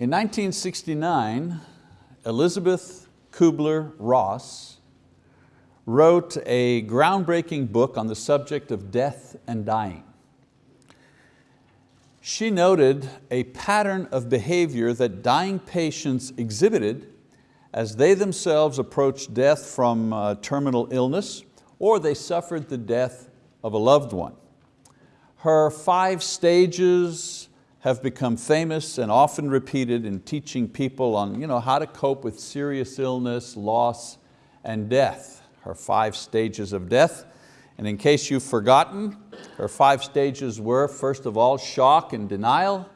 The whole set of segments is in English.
In 1969, Elizabeth Kubler-Ross wrote a groundbreaking book on the subject of death and dying. She noted a pattern of behavior that dying patients exhibited as they themselves approached death from uh, terminal illness or they suffered the death of a loved one. Her five stages have become famous and often repeated in teaching people on you know, how to cope with serious illness, loss, and death. Her five stages of death. And in case you've forgotten, her five stages were, first of all, shock and denial,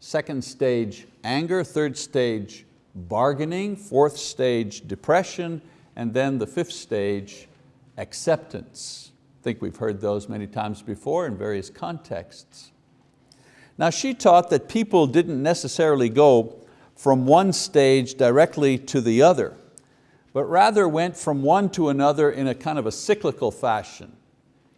second stage, anger, third stage, bargaining, fourth stage, depression, and then the fifth stage, acceptance. I think we've heard those many times before in various contexts. Now she taught that people didn't necessarily go from one stage directly to the other, but rather went from one to another in a kind of a cyclical fashion.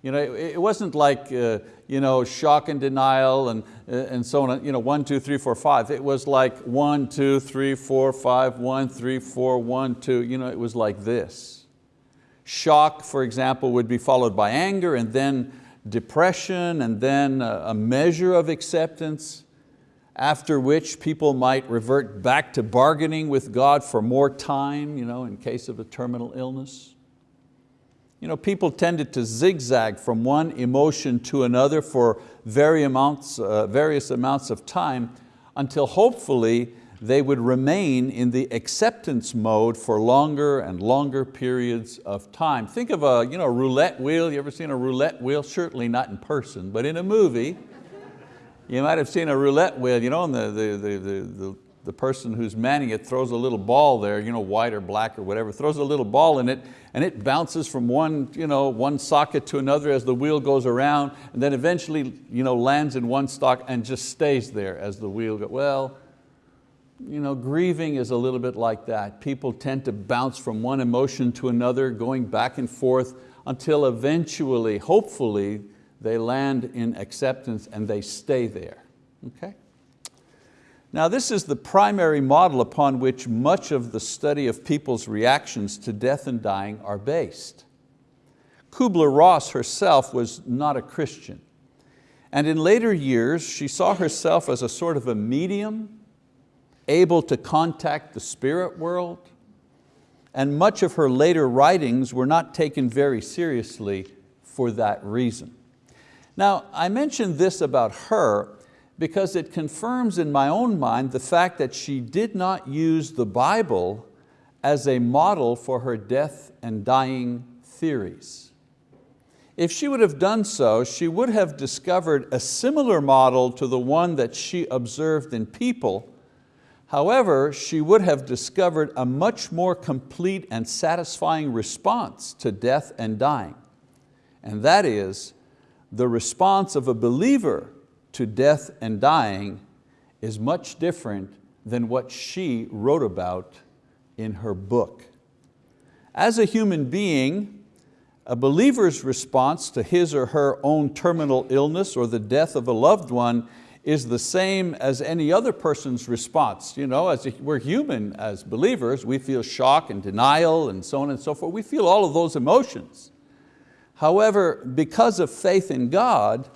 You know, it wasn't like uh, you know, shock and denial and, uh, and so on, you know, one, two, three, four, five. It was like one, two, three, four, five, one, three, four, one, two. You know, it was like this. Shock, for example, would be followed by anger and then depression and then a measure of acceptance, after which people might revert back to bargaining with God for more time you know, in case of a terminal illness. You know, people tended to zigzag from one emotion to another for various amounts, uh, various amounts of time until hopefully they would remain in the acceptance mode for longer and longer periods of time. Think of a you know, roulette wheel, you ever seen a roulette wheel? Certainly not in person, but in a movie, you might have seen a roulette wheel, you know, and the, the, the, the, the person who's manning it throws a little ball there, you know, white or black or whatever, throws a little ball in it and it bounces from one, you know, one socket to another as the wheel goes around and then eventually you know, lands in one stock and just stays there as the wheel goes. Well, you know, grieving is a little bit like that. People tend to bounce from one emotion to another, going back and forth until eventually, hopefully, they land in acceptance and they stay there, okay? Now this is the primary model upon which much of the study of people's reactions to death and dying are based. Kubler-Ross herself was not a Christian. And in later years, she saw herself as a sort of a medium, able to contact the spirit world, and much of her later writings were not taken very seriously for that reason. Now, I mentioned this about her because it confirms in my own mind the fact that she did not use the Bible as a model for her death and dying theories. If she would have done so, she would have discovered a similar model to the one that she observed in people. However, she would have discovered a much more complete and satisfying response to death and dying. And that is the response of a believer to death and dying is much different than what she wrote about in her book. As a human being, a believer's response to his or her own terminal illness or the death of a loved one is the same as any other person's response. You know, as we're human as believers, we feel shock and denial and so on and so forth. We feel all of those emotions. However, because of faith in God,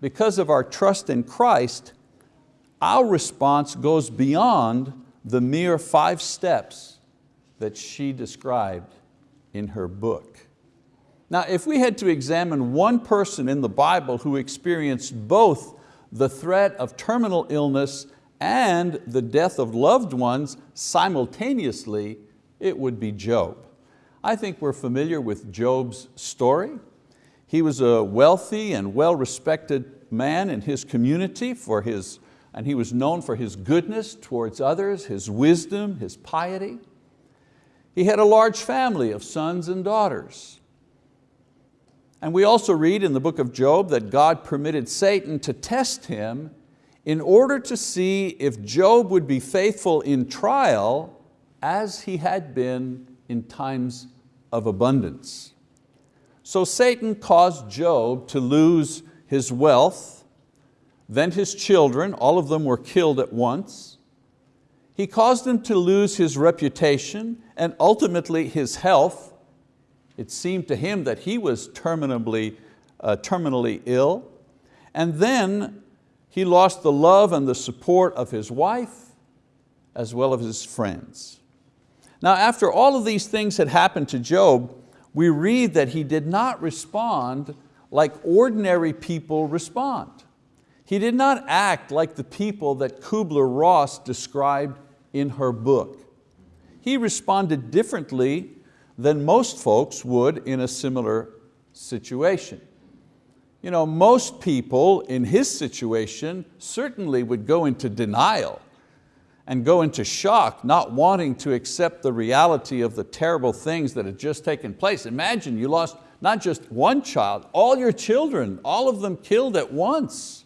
because of our trust in Christ, our response goes beyond the mere five steps that she described in her book. Now, if we had to examine one person in the Bible who experienced both the threat of terminal illness and the death of loved ones simultaneously, it would be Job. I think we're familiar with Job's story. He was a wealthy and well-respected man in his community for his, and he was known for his goodness towards others, his wisdom, his piety. He had a large family of sons and daughters. And we also read in the book of Job that God permitted Satan to test him in order to see if Job would be faithful in trial as he had been in times of abundance. So Satan caused Job to lose his wealth, then his children, all of them were killed at once. He caused him to lose his reputation and ultimately his health. It seemed to him that he was terminally, uh, terminally ill. And then he lost the love and the support of his wife as well as his friends. Now after all of these things had happened to Job, we read that he did not respond like ordinary people respond. He did not act like the people that Kubler-Ross described in her book. He responded differently than most folks would in a similar situation. You know, most people in his situation certainly would go into denial and go into shock, not wanting to accept the reality of the terrible things that had just taken place. Imagine you lost not just one child, all your children, all of them killed at once.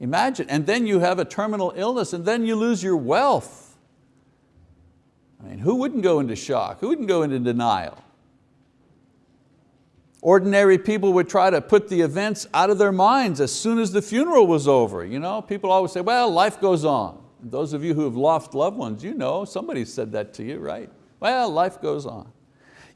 Imagine, and then you have a terminal illness and then you lose your wealth. I mean, who wouldn't go into shock? Who wouldn't go into denial? Ordinary people would try to put the events out of their minds as soon as the funeral was over. You know, people always say, well, life goes on. Those of you who have lost loved ones, you know, somebody said that to you, right? Well, life goes on.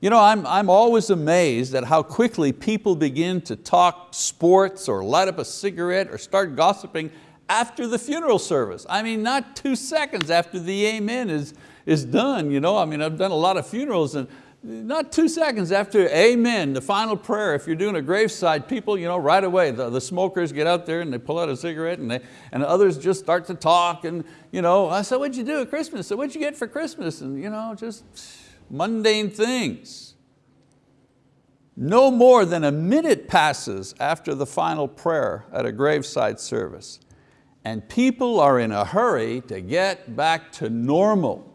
You know, I'm, I'm always amazed at how quickly people begin to talk sports or light up a cigarette or start gossiping after the funeral service. I mean, not two seconds after the amen is, is done. You know? I mean, I've done a lot of funerals and not two seconds after amen, the final prayer, if you're doing a graveside, people you know, right away, the, the smokers get out there and they pull out a cigarette and, they, and others just start to talk and you know, I said, what'd you do at Christmas? So what'd you get for Christmas? And you know, just mundane things. No more than a minute passes after the final prayer at a graveside service and people are in a hurry to get back to normal.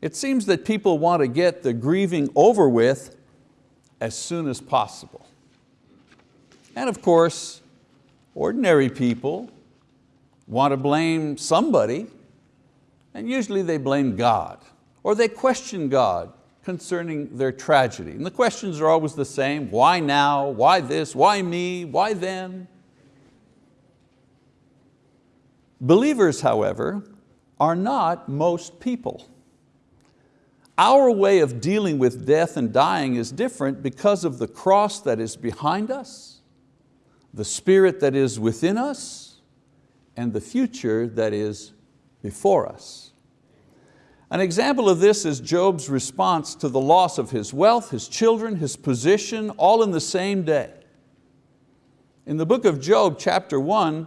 It seems that people want to get the grieving over with as soon as possible. And of course, ordinary people want to blame somebody, and usually they blame God or they question God concerning their tragedy. And the questions are always the same, why now, why this, why me, why them? Believers, however, are not most people. Our way of dealing with death and dying is different because of the cross that is behind us, the spirit that is within us, and the future that is before us. An example of this is Job's response to the loss of his wealth, his children, his position, all in the same day. In the book of Job, chapter one,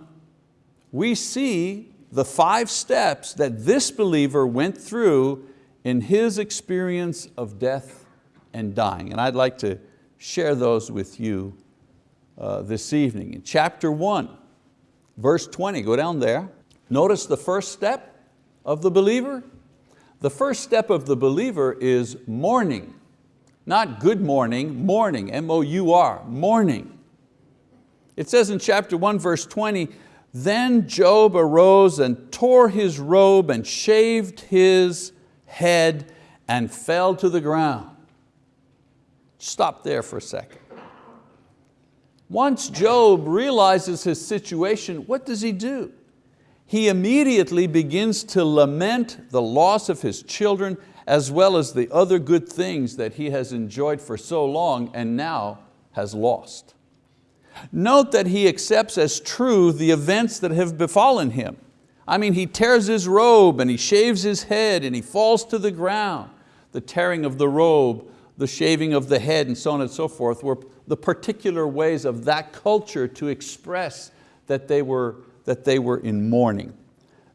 we see the five steps that this believer went through in his experience of death and dying. And I'd like to share those with you uh, this evening. In chapter one, verse 20, go down there. Notice the first step of the believer, the first step of the believer is mourning. Not good morning, mourning, M-O-U-R, mourning. It says in chapter 1, verse 20, then Job arose and tore his robe and shaved his head and fell to the ground. Stop there for a second. Once Job realizes his situation, what does he do? he immediately begins to lament the loss of his children as well as the other good things that he has enjoyed for so long and now has lost. Note that he accepts as true the events that have befallen him. I mean, he tears his robe and he shaves his head and he falls to the ground. The tearing of the robe, the shaving of the head and so on and so forth were the particular ways of that culture to express that they were that they were in mourning.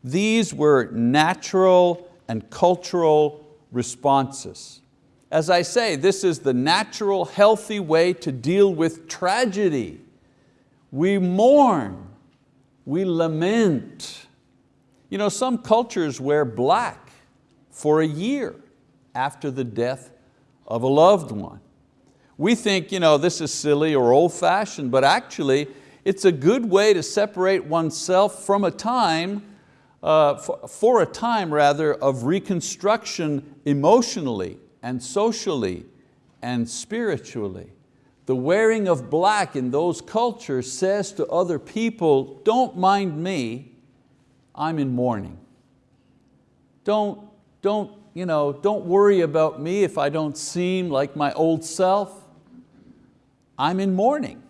These were natural and cultural responses. As I say, this is the natural, healthy way to deal with tragedy. We mourn, we lament. You know, some cultures wear black for a year after the death of a loved one. We think you know, this is silly or old fashioned, but actually it's a good way to separate oneself from a time, uh, for, for a time rather, of reconstruction emotionally and socially and spiritually. The wearing of black in those cultures says to other people, don't mind me, I'm in mourning. don't, don't, you know, don't worry about me if I don't seem like my old self. I'm in mourning.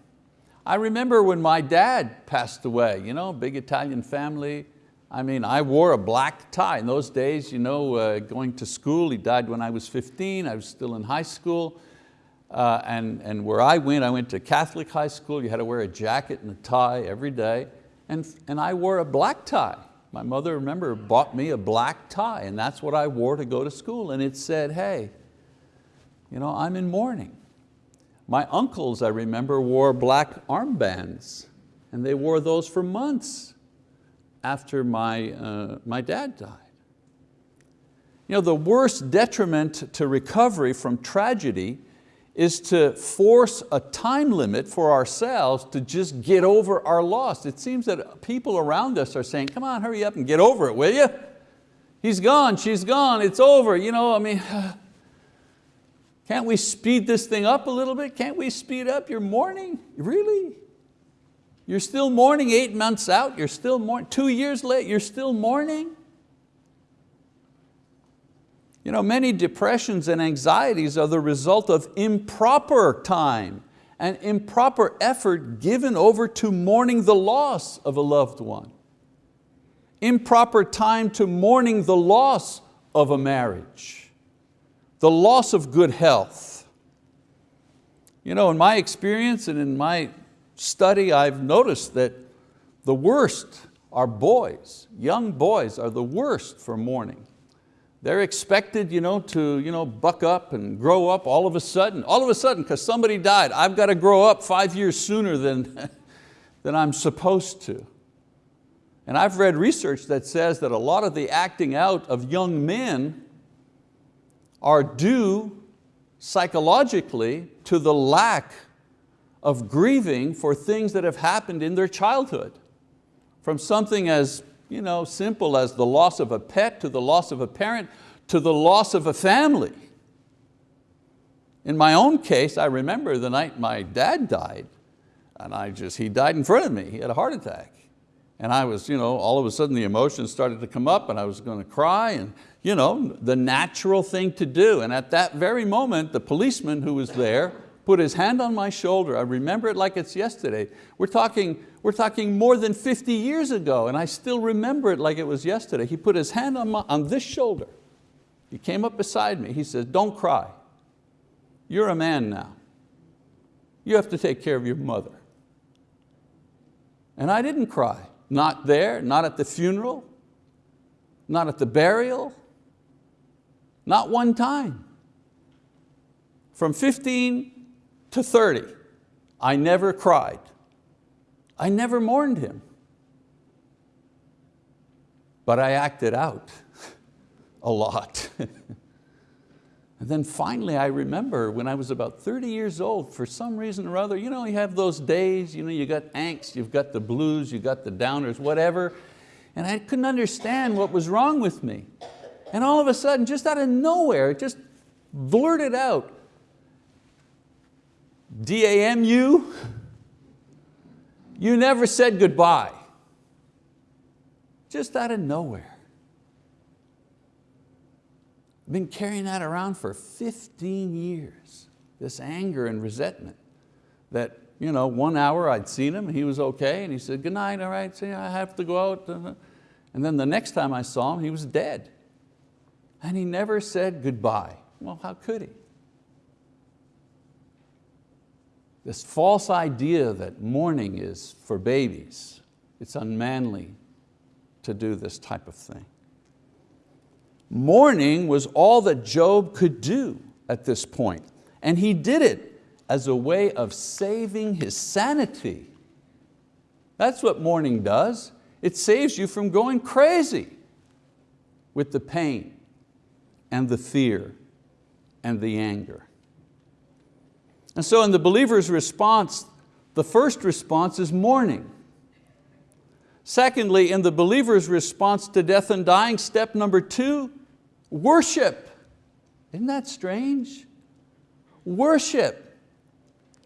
I remember when my dad passed away, you know, big Italian family. I mean, I wore a black tie. In those days, you know, uh, going to school, he died when I was 15, I was still in high school. Uh, and, and where I went, I went to Catholic high school, you had to wear a jacket and a tie every day. And, and I wore a black tie. My mother, remember, bought me a black tie and that's what I wore to go to school. And it said, hey, you know, I'm in mourning. My uncles, I remember, wore black armbands and they wore those for months after my, uh, my dad died. You know, the worst detriment to recovery from tragedy is to force a time limit for ourselves to just get over our loss. It seems that people around us are saying, come on, hurry up and get over it, will you? He's gone, she's gone, it's over. You know, I mean, Can't we speed this thing up a little bit? Can't we speed up your mourning? Really? You're still mourning eight months out, you're still mourning, two years late, you're still mourning? You know, many depressions and anxieties are the result of improper time and improper effort given over to mourning the loss of a loved one. Improper time to mourning the loss of a marriage the loss of good health. You know, in my experience and in my study, I've noticed that the worst are boys. Young boys are the worst for mourning. They're expected you know, to you know, buck up and grow up all of a sudden. All of a sudden, because somebody died, I've got to grow up five years sooner than, than I'm supposed to. And I've read research that says that a lot of the acting out of young men are due psychologically to the lack of grieving for things that have happened in their childhood. From something as you know, simple as the loss of a pet to the loss of a parent to the loss of a family. In my own case, I remember the night my dad died and I just, he died in front of me, he had a heart attack. And I was, you know, all of a sudden the emotions started to come up and I was going to cry and you know, the natural thing to do. And at that very moment, the policeman who was there put his hand on my shoulder. I remember it like it's yesterday. We're talking, we're talking more than 50 years ago and I still remember it like it was yesterday. He put his hand on, my, on this shoulder. He came up beside me. He says, don't cry. You're a man now. You have to take care of your mother. And I didn't cry. Not there, not at the funeral, not at the burial, not one time. From 15 to 30, I never cried. I never mourned him. But I acted out a lot. and then finally I remember when I was about 30 years old, for some reason or other, you know, you have those days, you know, you got angst, you've got the blues, you've got the downers, whatever, and I couldn't understand what was wrong with me. And all of a sudden, just out of nowhere, it just blurted out, D-A-M-U, you never said goodbye. Just out of nowhere. I've been carrying that around for 15 years, this anger and resentment that you know, one hour I'd seen him, he was okay, and he said, good night, all right, see, I have to go out. And then the next time I saw him, he was dead. And he never said goodbye. Well, how could he? This false idea that mourning is for babies, it's unmanly to do this type of thing. Mourning was all that Job could do at this point, and he did it as a way of saving his sanity. That's what mourning does. It saves you from going crazy with the pain and the fear and the anger. And so in the believer's response, the first response is mourning. Secondly, in the believer's response to death and dying, step number two, worship. Isn't that strange? Worship.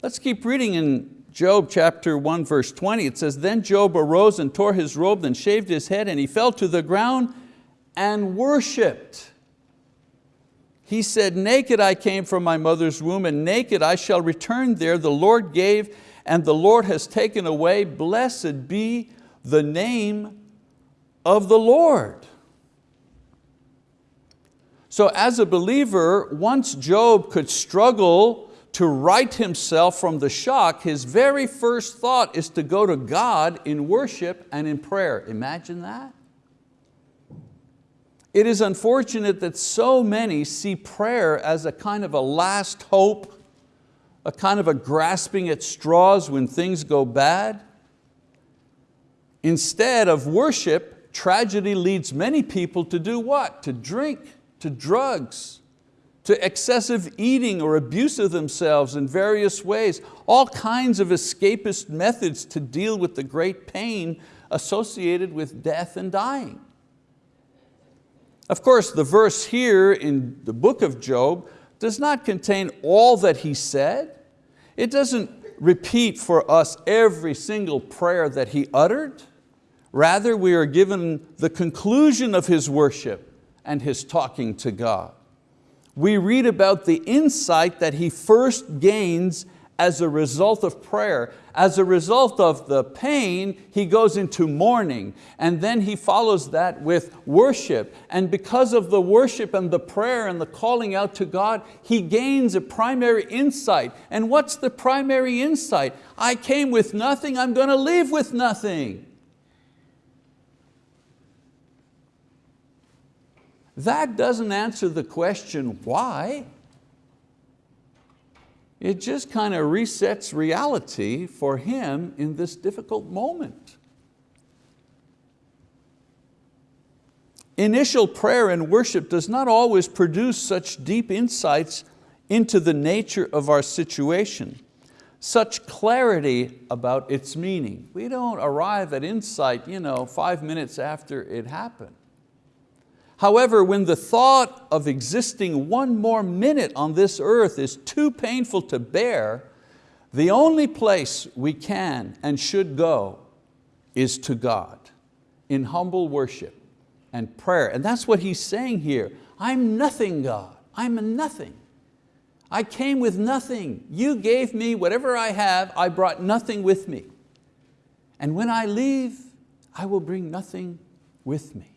Let's keep reading in Job chapter 1 verse 20. It says, then Job arose and tore his robe then shaved his head and he fell to the ground and worshiped. He said, naked I came from my mother's womb and naked I shall return there. The Lord gave and the Lord has taken away. Blessed be the name of the Lord. So as a believer, once Job could struggle to right himself from the shock, his very first thought is to go to God in worship and in prayer. Imagine that. It is unfortunate that so many see prayer as a kind of a last hope, a kind of a grasping at straws when things go bad. Instead of worship, tragedy leads many people to do what? To drink, to drugs, to excessive eating or abuse of themselves in various ways, all kinds of escapist methods to deal with the great pain associated with death and dying. Of course, the verse here in the book of Job does not contain all that he said. It doesn't repeat for us every single prayer that he uttered. Rather, we are given the conclusion of his worship and his talking to God. We read about the insight that he first gains as a result of prayer. As a result of the pain, he goes into mourning and then he follows that with worship. And because of the worship and the prayer and the calling out to God, he gains a primary insight. And what's the primary insight? I came with nothing, I'm going to leave with nothing. That doesn't answer the question, why? It just kind of resets reality for him in this difficult moment. Initial prayer and worship does not always produce such deep insights into the nature of our situation, such clarity about its meaning. We don't arrive at insight you know, five minutes after it happened. However, when the thought of existing one more minute on this earth is too painful to bear, the only place we can and should go is to God in humble worship and prayer. And that's what he's saying here. I'm nothing, God. I'm a nothing. I came with nothing. You gave me whatever I have, I brought nothing with me. And when I leave, I will bring nothing with me.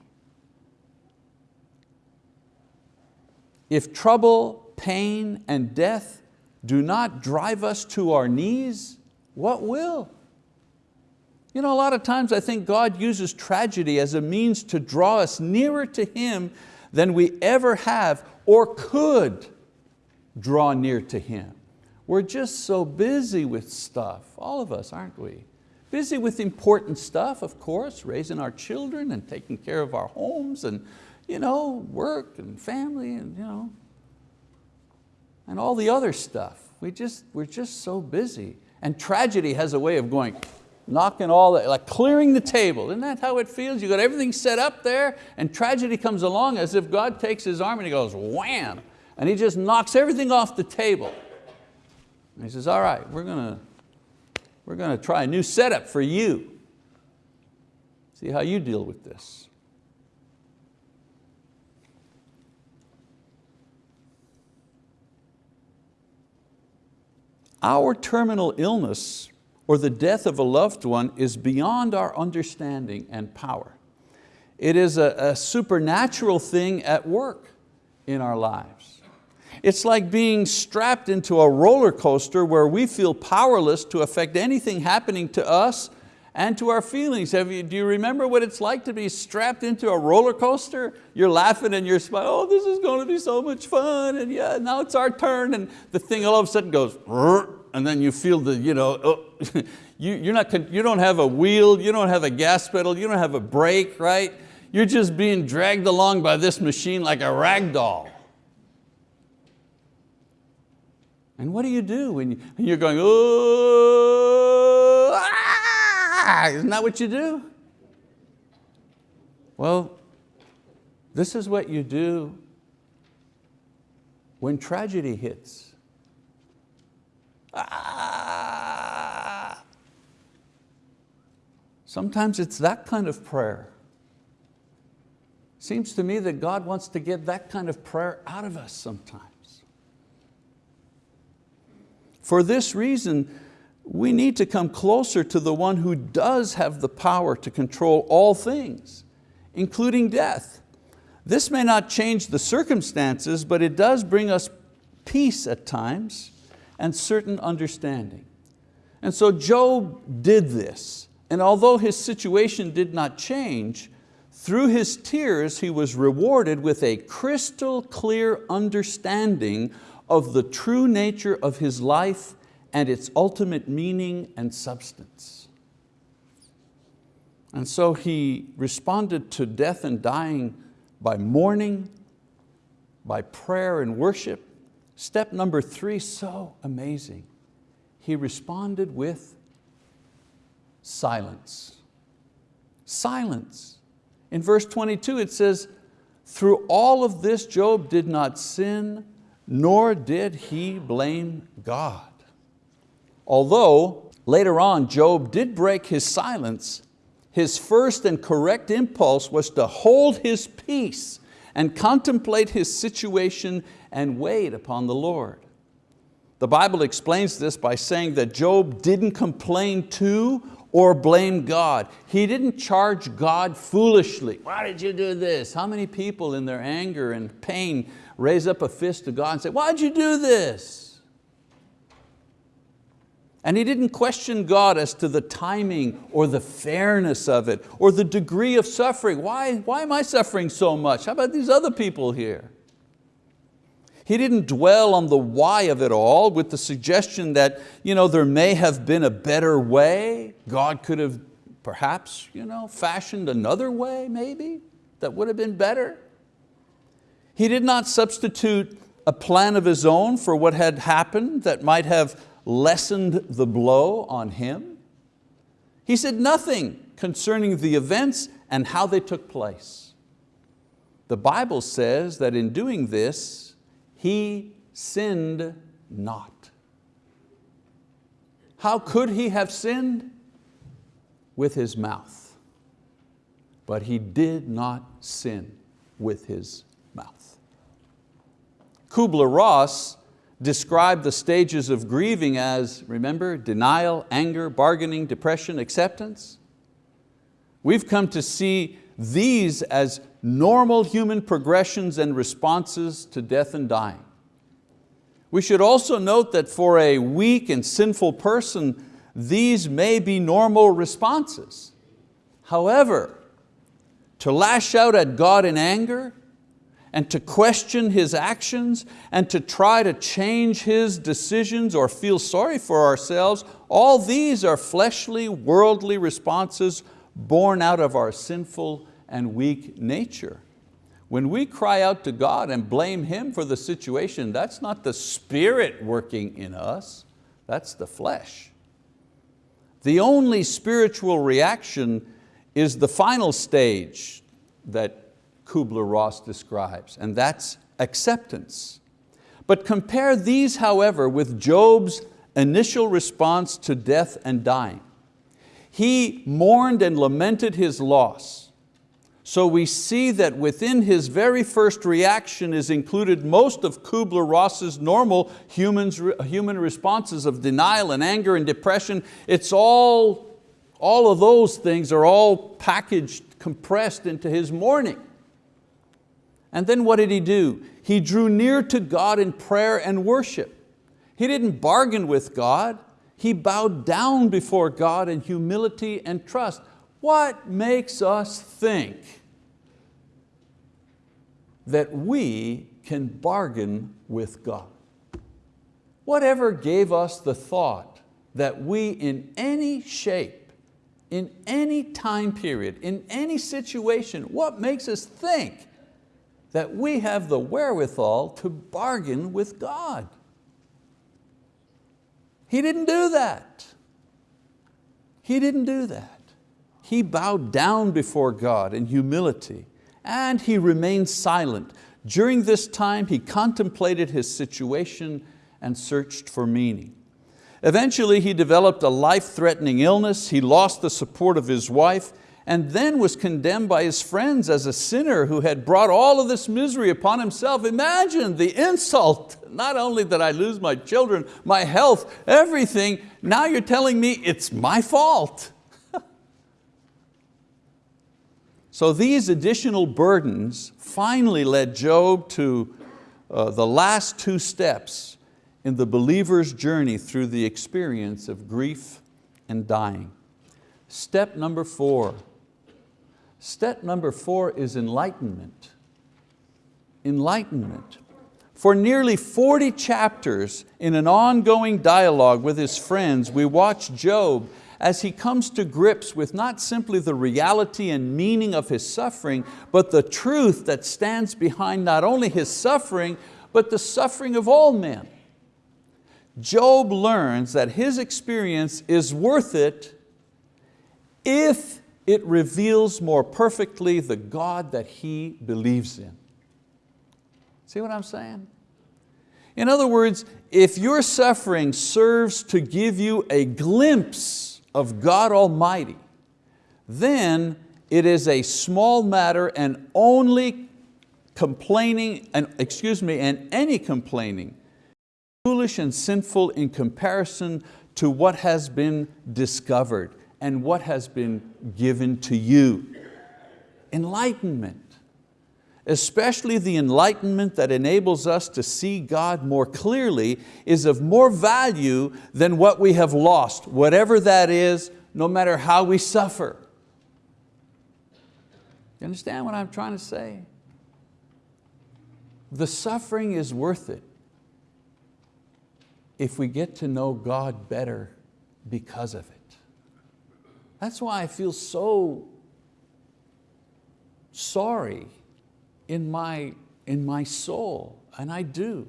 If trouble, pain, and death do not drive us to our knees, what will? You know, a lot of times I think God uses tragedy as a means to draw us nearer to Him than we ever have or could draw near to Him. We're just so busy with stuff, all of us, aren't we? Busy with important stuff, of course, raising our children and taking care of our homes and you know, work and family and, you know, and all the other stuff. We just, we're just so busy. And tragedy has a way of going, knocking all that, like clearing the table. Isn't that how it feels? You got everything set up there and tragedy comes along as if God takes his arm and he goes wham, and he just knocks everything off the table. And he says, all right, we're going to, we're going to try a new setup for you. See how you deal with this. Our terminal illness or the death of a loved one is beyond our understanding and power. It is a, a supernatural thing at work in our lives. It's like being strapped into a roller coaster where we feel powerless to affect anything happening to us and to our feelings. You, do you remember what it's like to be strapped into a roller coaster? You're laughing and you're smiling, oh, this is going to be so much fun, and yeah, now it's our turn, and the thing all of a sudden goes, and then you feel the, you know, oh, you, you're not, you don't have a wheel, you don't have a gas pedal, you don't have a brake, right? You're just being dragged along by this machine like a rag doll. And what do you do when you, you're going, oh, ah, isn't that what you do? Well, this is what you do when tragedy hits. Ah. Sometimes it's that kind of prayer. Seems to me that God wants to get that kind of prayer out of us sometimes. For this reason, we need to come closer to the one who does have the power to control all things, including death. This may not change the circumstances, but it does bring us peace at times and certain understanding. And so Job did this, and although his situation did not change, through his tears he was rewarded with a crystal clear understanding of the true nature of his life and its ultimate meaning and substance. And so he responded to death and dying by mourning, by prayer and worship. Step number three, so amazing. He responded with silence. Silence. In verse 22 it says, through all of this Job did not sin, nor did he blame God. Although later on Job did break his silence, his first and correct impulse was to hold his peace and contemplate his situation and wait upon the Lord. The Bible explains this by saying that Job didn't complain to or blame God. He didn't charge God foolishly. Why did you do this? How many people in their anger and pain raise up a fist to God and say, why did you do this? And he didn't question God as to the timing or the fairness of it or the degree of suffering. Why, why am I suffering so much? How about these other people here? He didn't dwell on the why of it all with the suggestion that you know, there may have been a better way. God could have perhaps you know, fashioned another way maybe that would have been better. He did not substitute a plan of his own for what had happened that might have lessened the blow on him? He said nothing concerning the events and how they took place. The Bible says that in doing this, he sinned not. How could he have sinned? With his mouth. But he did not sin with his mouth. Kubler-Ross described the stages of grieving as, remember, denial, anger, bargaining, depression, acceptance. We've come to see these as normal human progressions and responses to death and dying. We should also note that for a weak and sinful person, these may be normal responses. However, to lash out at God in anger, and to question His actions and to try to change His decisions or feel sorry for ourselves, all these are fleshly, worldly responses born out of our sinful and weak nature. When we cry out to God and blame Him for the situation, that's not the Spirit working in us, that's the flesh. The only spiritual reaction is the final stage that Kubler-Ross describes, and that's acceptance. But compare these, however, with Job's initial response to death and dying. He mourned and lamented his loss. So we see that within his very first reaction is included most of Kubler-Ross's normal humans, human responses of denial and anger and depression. It's all, all of those things are all packaged, compressed into his mourning. And then what did he do? He drew near to God in prayer and worship. He didn't bargain with God. He bowed down before God in humility and trust. What makes us think that we can bargain with God? Whatever gave us the thought that we in any shape, in any time period, in any situation, what makes us think that we have the wherewithal to bargain with God. He didn't do that. He didn't do that. He bowed down before God in humility and he remained silent. During this time, he contemplated his situation and searched for meaning. Eventually, he developed a life-threatening illness, he lost the support of his wife, and then was condemned by his friends as a sinner who had brought all of this misery upon himself. Imagine the insult. Not only did I lose my children, my health, everything, now you're telling me it's my fault. so these additional burdens finally led Job to uh, the last two steps in the believer's journey through the experience of grief and dying. Step number four, Step number four is enlightenment. Enlightenment. For nearly 40 chapters in an ongoing dialogue with his friends, we watch Job as he comes to grips with not simply the reality and meaning of his suffering, but the truth that stands behind not only his suffering, but the suffering of all men. Job learns that his experience is worth it if it reveals more perfectly the God that he believes in. See what I'm saying? In other words, if your suffering serves to give you a glimpse of God Almighty, then it is a small matter and only complaining, and excuse me, and any complaining, foolish and sinful in comparison to what has been discovered and what has been given to you. Enlightenment, especially the enlightenment that enables us to see God more clearly is of more value than what we have lost, whatever that is, no matter how we suffer. You understand what I'm trying to say? The suffering is worth it if we get to know God better because of it. That's why I feel so sorry in my, in my soul, and I do,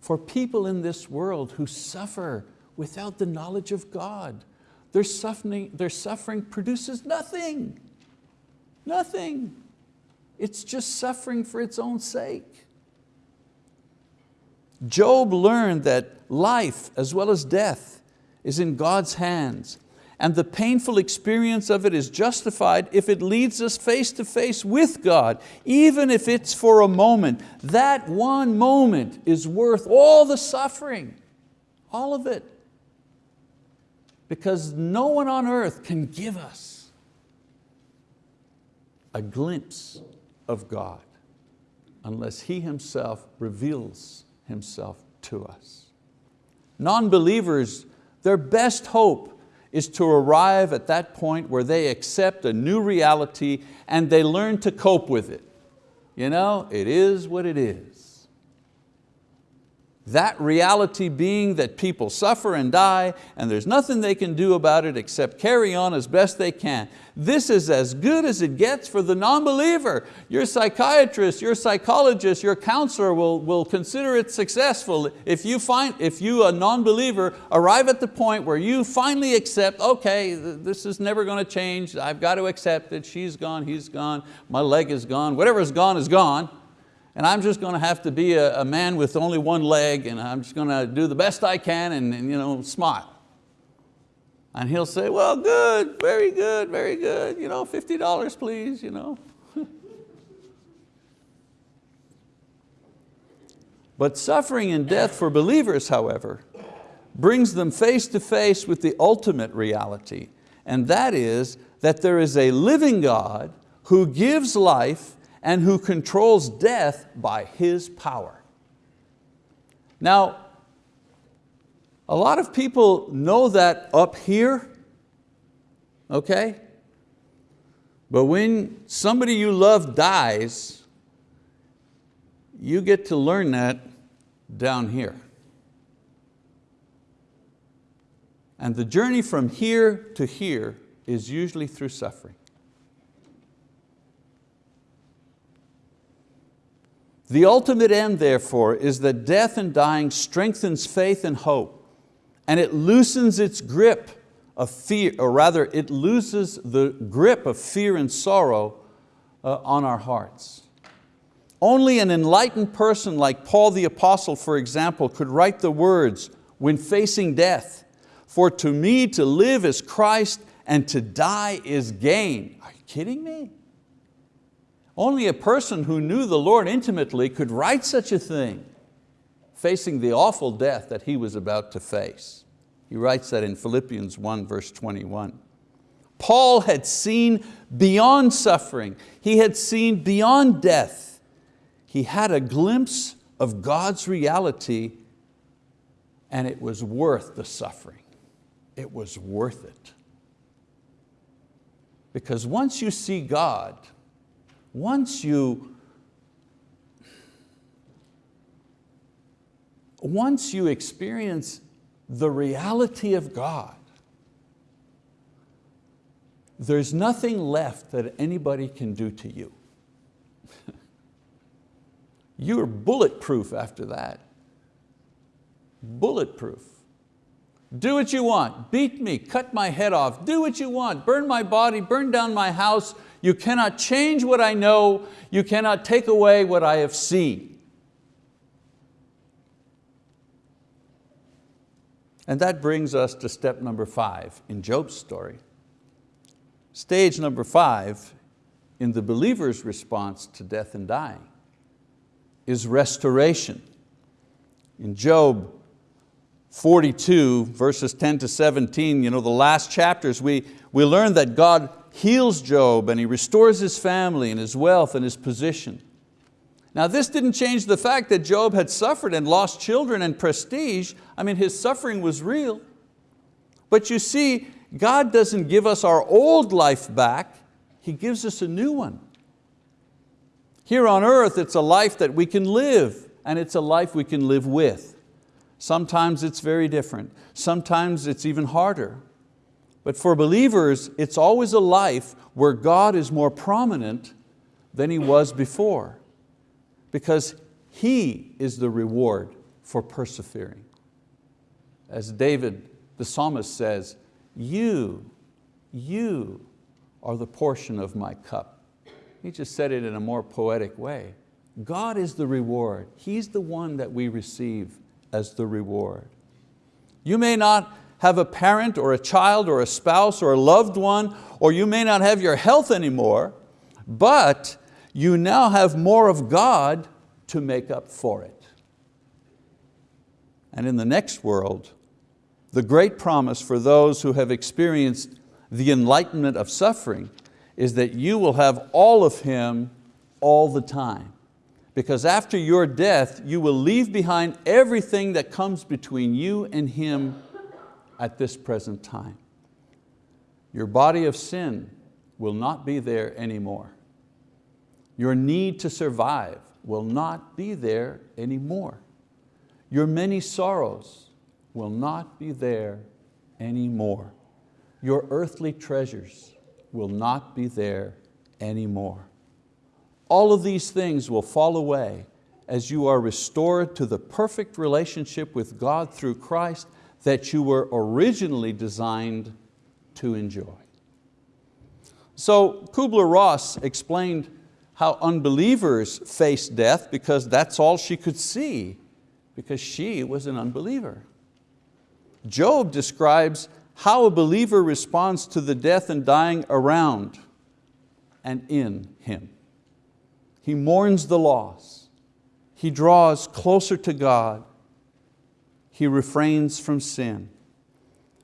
for people in this world who suffer without the knowledge of God. Their suffering, their suffering produces nothing, nothing. It's just suffering for its own sake. Job learned that life as well as death is in God's hands and the painful experience of it is justified if it leads us face to face with God, even if it's for a moment. That one moment is worth all the suffering, all of it. Because no one on earth can give us a glimpse of God unless He Himself reveals Himself to us. Non-believers, their best hope is to arrive at that point where they accept a new reality and they learn to cope with it. You know, it is what it is. That reality being that people suffer and die and there's nothing they can do about it except carry on as best they can. This is as good as it gets for the non-believer. Your psychiatrist, your psychologist, your counselor will, will consider it successful if you, find, if you, a non-believer, arrive at the point where you finally accept, okay, this is never going to change, I've got to accept it, she's gone, he's gone, my leg is gone, whatever's gone is gone and I'm just going to have to be a, a, man with only one leg and I'm just going to do the best I can and, and you know, smile. And he'll say, well, good, very good, very good, you know, $50 please. You know. but suffering and death for believers, however, brings them face to face with the ultimate reality, and that is that there is a living God who gives life and who controls death by His power. Now, a lot of people know that up here, okay? But when somebody you love dies, you get to learn that down here. And the journey from here to here is usually through suffering. The ultimate end, therefore, is that death and dying strengthens faith and hope, and it loosens its grip of fear, or rather it loses the grip of fear and sorrow uh, on our hearts. Only an enlightened person like Paul the Apostle, for example, could write the words when facing death, for to me to live is Christ and to die is gain. Are you kidding me? Only a person who knew the Lord intimately could write such a thing, facing the awful death that he was about to face. He writes that in Philippians 1 verse 21. Paul had seen beyond suffering. He had seen beyond death. He had a glimpse of God's reality and it was worth the suffering. It was worth it. Because once you see God, once you, once you experience the reality of God, there's nothing left that anybody can do to you. You're bulletproof after that. Bulletproof. Do what you want, beat me, cut my head off, do what you want, burn my body, burn down my house. You cannot change what I know, you cannot take away what I have seen. And that brings us to step number five in Job's story. Stage number five in the believer's response to death and dying is restoration. In Job 42, verses 10 to 17, you know, the last chapters, we, we learn that God heals Job and He restores his family and his wealth and his position. Now this didn't change the fact that Job had suffered and lost children and prestige. I mean, his suffering was real. But you see, God doesn't give us our old life back, He gives us a new one. Here on earth, it's a life that we can live, and it's a life we can live with. Sometimes it's very different. Sometimes it's even harder. But for believers, it's always a life where God is more prominent than He was before because He is the reward for persevering. As David, the psalmist says, you, you are the portion of my cup. He just said it in a more poetic way. God is the reward. He's the one that we receive as the reward. You may not have a parent or a child or a spouse or a loved one, or you may not have your health anymore, but you now have more of God to make up for it. And in the next world, the great promise for those who have experienced the enlightenment of suffering is that you will have all of Him all the time. Because after your death, you will leave behind everything that comes between you and Him at this present time. Your body of sin will not be there anymore. Your need to survive will not be there anymore. Your many sorrows will not be there anymore. Your earthly treasures will not be there anymore. All of these things will fall away as you are restored to the perfect relationship with God through Christ that you were originally designed to enjoy. So Kubler-Ross explained how unbelievers face death because that's all she could see because she was an unbeliever. Job describes how a believer responds to the death and dying around and in him. He mourns the loss. He draws closer to God. He refrains from sin.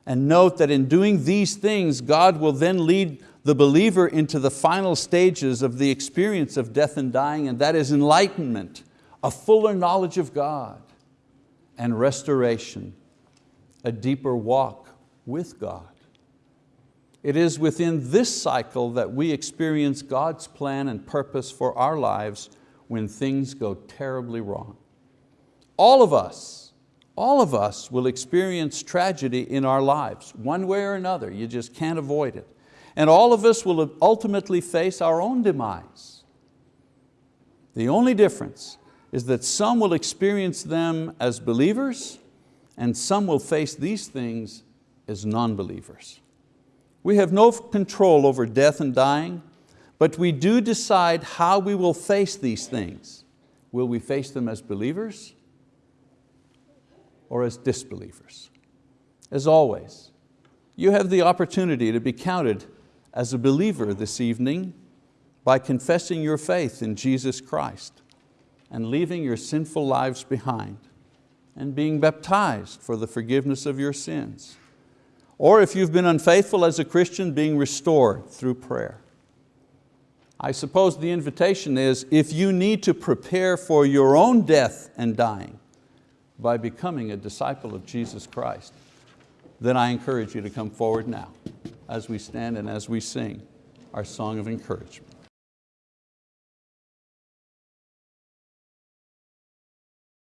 And note that in doing these things, God will then lead the believer into the final stages of the experience of death and dying, and that is enlightenment, a fuller knowledge of God, and restoration a deeper walk with God. It is within this cycle that we experience God's plan and purpose for our lives when things go terribly wrong. All of us, all of us will experience tragedy in our lives, one way or another, you just can't avoid it. And all of us will ultimately face our own demise. The only difference is that some will experience them as believers and some will face these things as non-believers. We have no control over death and dying, but we do decide how we will face these things. Will we face them as believers or as disbelievers? As always, you have the opportunity to be counted as a believer this evening by confessing your faith in Jesus Christ and leaving your sinful lives behind and being baptized for the forgiveness of your sins. Or if you've been unfaithful as a Christian, being restored through prayer. I suppose the invitation is if you need to prepare for your own death and dying by becoming a disciple of Jesus Christ, then I encourage you to come forward now as we stand and as we sing our song of encouragement.